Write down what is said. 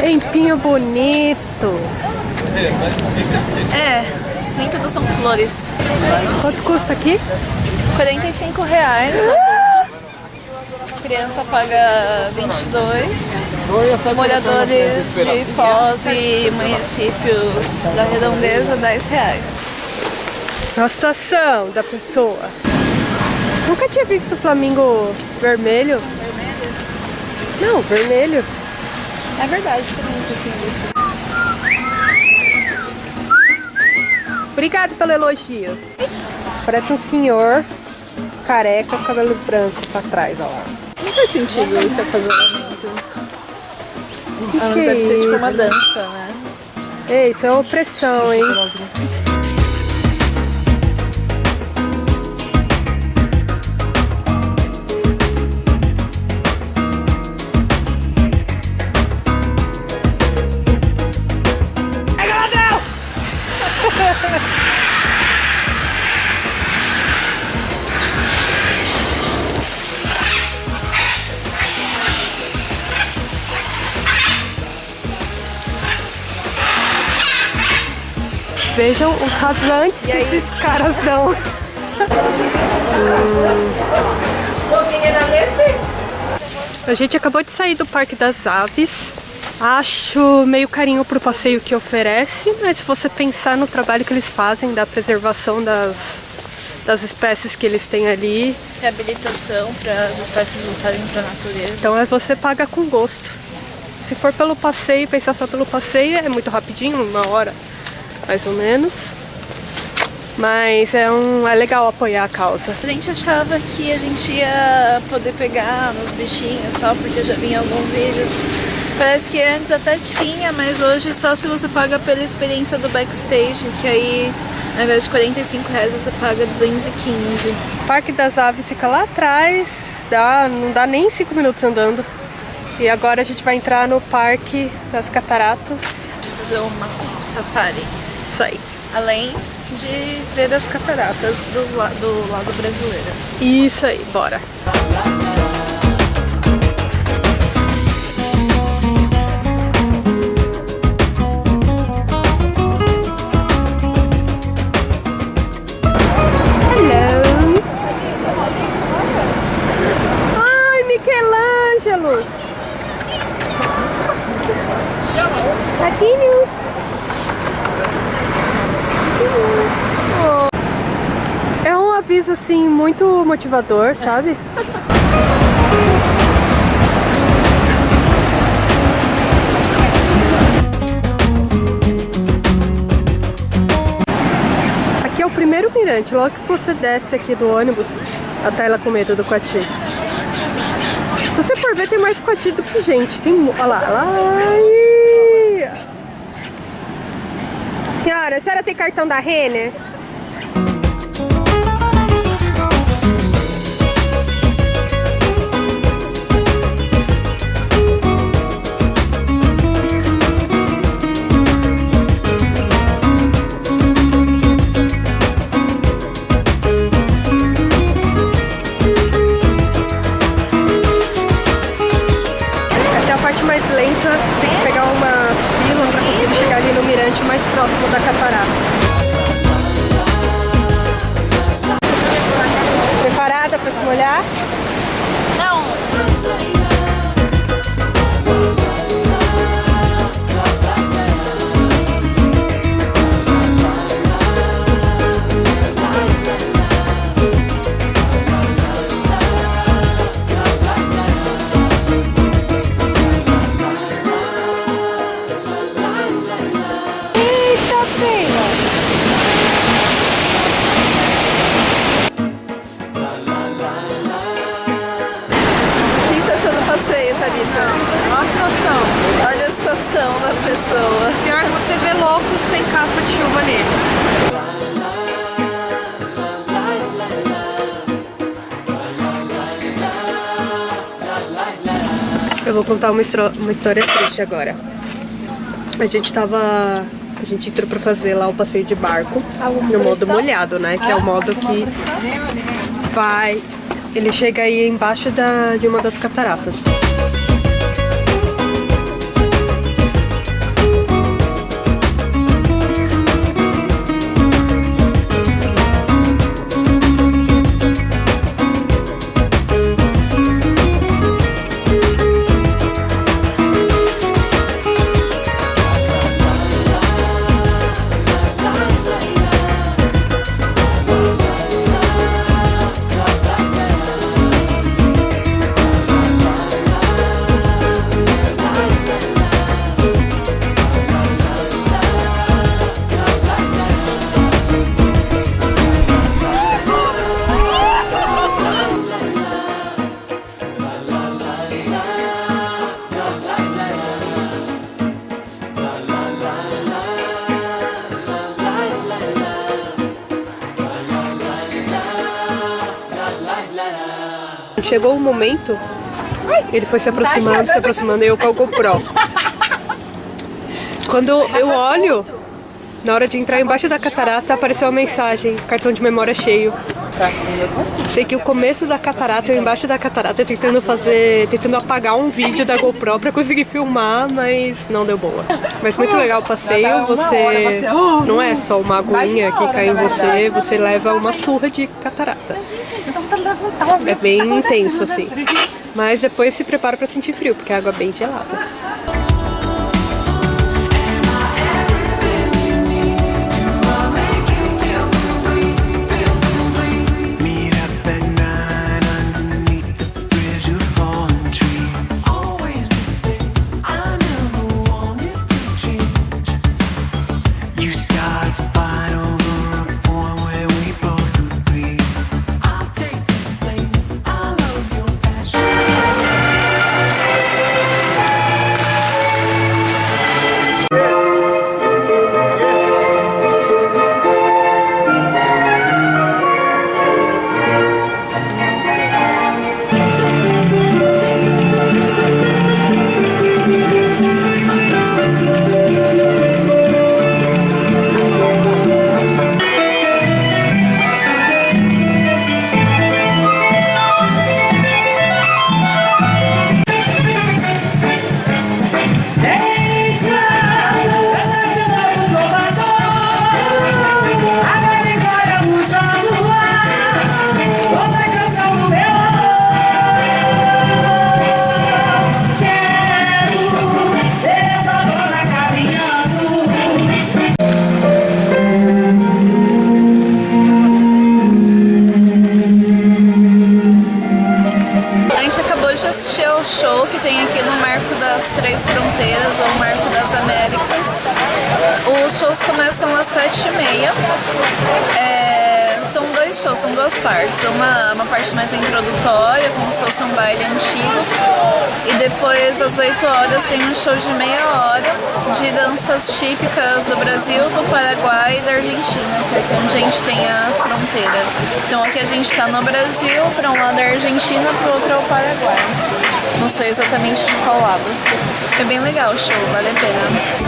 Tempinho bonito. É, nem tudo são flores. Quanto custa aqui? 45 reais. Ah! Criança paga 22. Moradores de Foz e municípios da Redondeza, 10 reais. A situação da pessoa. Tinha visto o flamingo vermelho. Não, vermelho. É verdade, também nunca tinha visto. Obrigado pelo elogio. Parece um senhor careca com cabelo branco pra trás, ó lá. Não faz sentido esse acasalamento. Que Ah, que mas deve ser é tipo uma isso? dança, né? Ei, isso é opressão, hein? Vejam os rasantes que esses caras dão. A gente acabou de sair do Parque das Aves. Acho meio carinho pro passeio que oferece, mas se você pensar no trabalho que eles fazem da preservação das, das espécies que eles têm ali, Reabilitação para as espécies voltarem para a natureza. então é você paga com gosto. Se for pelo passeio, pensar só pelo passeio, é muito rapidinho, uma hora mais ou menos. Mas é, um, é legal apoiar a causa. A gente achava que a gente ia poder pegar nos bichinhos e tal, porque eu já vi em alguns vídeos. Parece que antes até tinha, mas hoje só se você paga pela experiência do backstage, que aí ao invés de 45 reais você paga 215. O Parque das Aves fica lá atrás, dá, não dá nem 5 minutos andando. E agora a gente vai entrar no Parque das Cataratas. Fazer uma safari. Isso aí. Além de ver as cataratas dos do lado brasileiro. Isso aí, bora. Assim muito motivador, sabe? Aqui é o primeiro mirante, logo que você desce aqui do ônibus, a tela com medo do coati. Se você for ver, tem mais coati do que gente. Tem. Olha lá, lá. Ai. Senhora, a senhora tem cartão da Renner? Lenta, tem que pegar uma fila para conseguir chegar ali no mirante mais próximo da catarata. Preparada para se molhar? Eu vou contar uma, uma história triste agora. A gente tava. A gente entrou pra fazer lá o passeio de barco no modo molhado, né? Que é o modo que vai. Ele chega aí embaixo da, de uma das cataratas. Chegou o momento, ele foi se aproximando, se aproximando, e eu com o GoPro. Quando eu olho, na hora de entrar embaixo da catarata, apareceu uma mensagem, cartão de memória cheio. Sei que o começo da catarata, eu embaixo da catarata, tentando fazer, tentando apagar um vídeo da GoPro pra conseguir filmar, mas não deu boa. Mas muito legal o passeio, você não é só uma aguinha que cai em você, você leva uma surra de catarata. É bem intenso assim. Mas depois se prepara pra sentir frio, porque a água é bem gelada. Três Fronteiras, ou Marco das Américas. Os shows começam às sete e meia. É, são dois shows, são duas partes. Uma, uma parte mais introdutória, como se fosse um baile antigo. E depois, às 8 horas, tem um show de meia hora de danças típicas do Brasil, do Paraguai e da Argentina, que é onde a gente tem a fronteira. Então aqui a gente está no Brasil, para um lado é a Argentina, para o outro é o Paraguai. Não sei exatamente de qual lado. É bem legal o show, vale a pena.